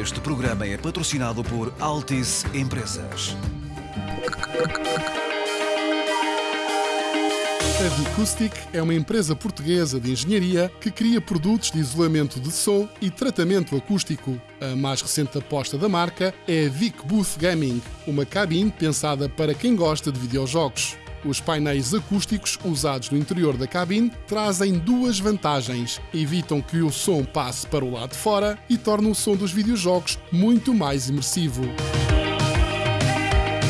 Este programa é patrocinado por Altice Empresas. A Vicoustic é uma empresa portuguesa de engenharia que cria produtos de isolamento de som e tratamento acústico. A mais recente aposta da marca é a Vic Booth Gaming, uma cabine pensada para quem gosta de videojogos. Os painéis acústicos usados no interior da cabine trazem duas vantagens: evitam que o som passe para o lado de fora e tornam o som dos videojogos muito mais imersivo.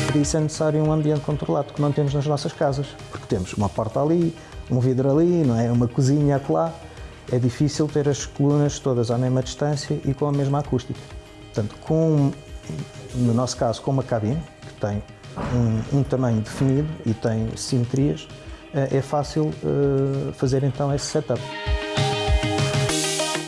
Para isso é necessário um ambiente controlado que não temos nas nossas casas, porque temos uma porta ali, um vidro ali, não é? uma cozinha acolá. É difícil ter as colunas todas à mesma distância e com a mesma acústica. Portanto, com, no nosso caso, com uma cabine que tem um, um tamanho definido e tem simetrias, eh, é fácil eh, fazer então esse setup.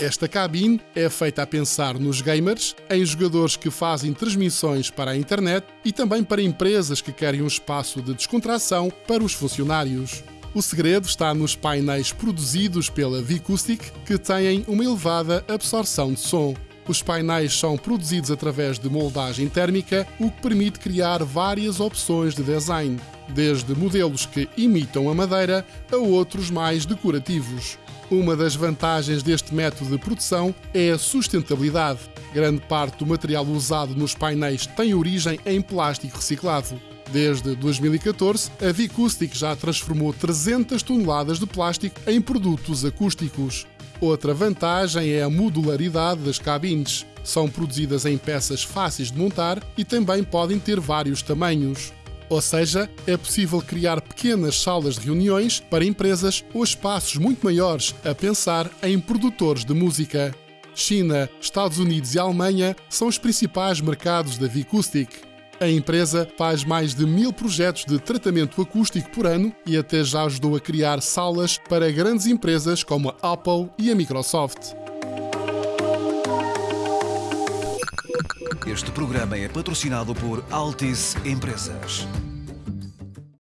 Esta cabine é feita a pensar nos gamers, em jogadores que fazem transmissões para a internet e também para empresas que querem um espaço de descontração para os funcionários. O segredo está nos painéis produzidos pela Vicoustic, que têm uma elevada absorção de som. Os painéis são produzidos através de moldagem térmica, o que permite criar várias opções de design, desde modelos que imitam a madeira a outros mais decorativos. Uma das vantagens deste método de produção é a sustentabilidade. Grande parte do material usado nos painéis tem origem em plástico reciclado. Desde 2014, a Vicoustic já transformou 300 toneladas de plástico em produtos acústicos. Outra vantagem é a modularidade das cabines. São produzidas em peças fáceis de montar e também podem ter vários tamanhos. Ou seja, é possível criar pequenas salas de reuniões para empresas ou espaços muito maiores, a pensar em produtores de música. China, Estados Unidos e Alemanha são os principais mercados da Vicoustic. A empresa faz mais de mil projetos de tratamento acústico por ano e até já ajudou a criar salas para grandes empresas como a Apple e a Microsoft. Este programa é patrocinado por Altice Empresas.